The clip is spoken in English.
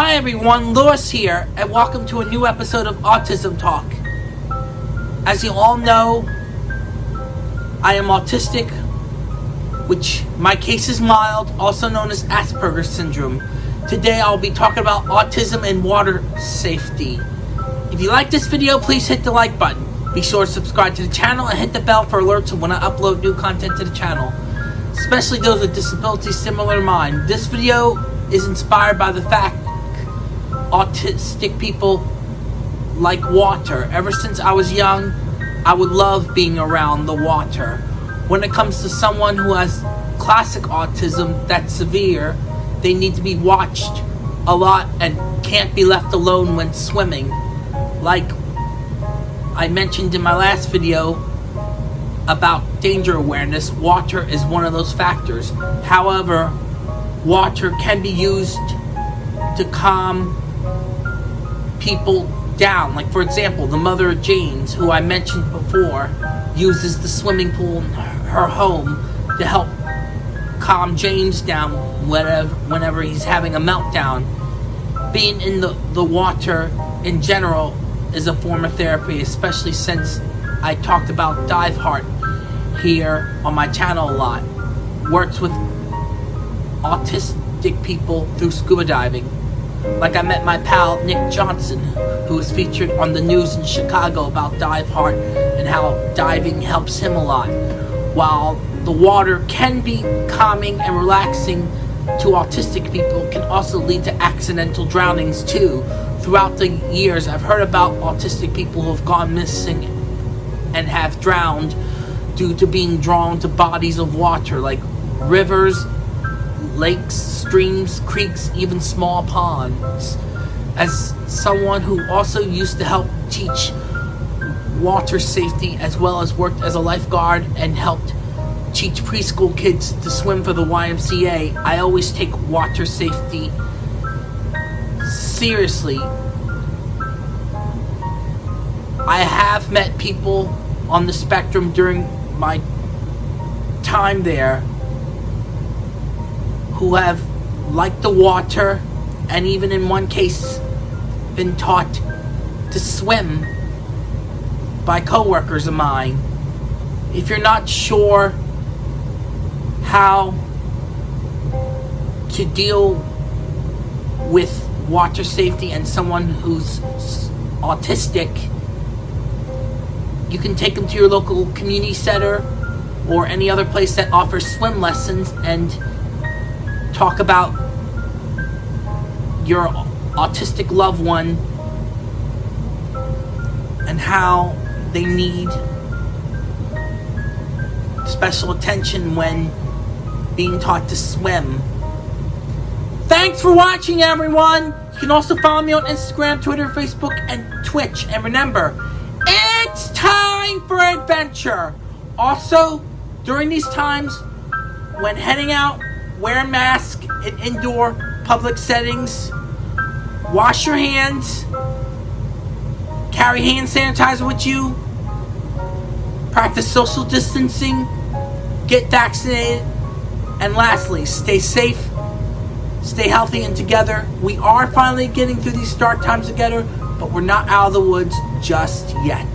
Hi everyone, Lewis here, and welcome to a new episode of Autism Talk. As you all know, I am autistic, which my case is mild, also known as Asperger's syndrome. Today I'll be talking about autism and water safety. If you like this video, please hit the like button. Be sure to subscribe to the channel and hit the bell for alerts when I upload new content to the channel, especially those with disabilities similar to mine. This video is inspired by the fact autistic people like water. Ever since I was young, I would love being around the water. When it comes to someone who has classic autism that's severe, they need to be watched a lot and can't be left alone when swimming. Like I mentioned in my last video about danger awareness, water is one of those factors. However, water can be used to calm people down. Like, for example, the mother of James, who I mentioned before, uses the swimming pool in her home to help calm James down whenever, whenever he's having a meltdown. Being in the, the water in general is a form of therapy, especially since I talked about Diveheart here on my channel a lot. Works with autistic people through scuba diving. Like I met my pal Nick Johnson, who was featured on the news in Chicago about Diveheart and how diving helps him a lot. While the water can be calming and relaxing to autistic people, can also lead to accidental drownings too throughout the years, I've heard about autistic people who have gone missing and have drowned due to being drawn to bodies of water like rivers, lakes, streams, creeks, even small ponds. As someone who also used to help teach water safety as well as worked as a lifeguard and helped teach preschool kids to swim for the YMCA, I always take water safety seriously, I have met people on the spectrum during my time there who have liked the water and even in one case been taught to swim by coworkers of mine. If you're not sure how to deal with water safety and someone who's autistic, you can take them to your local community center or any other place that offers swim lessons and talk about your autistic loved one and how they need special attention when being taught to swim Thanks for watching, everyone! You can also follow me on Instagram, Twitter, Facebook, and Twitch. And remember, it's time for adventure! Also, during these times, when heading out, wear a mask in indoor public settings, wash your hands, carry hand sanitizer with you, practice social distancing, get vaccinated, and lastly, stay safe stay healthy and together. We are finally getting through these dark times together, but we're not out of the woods just yet.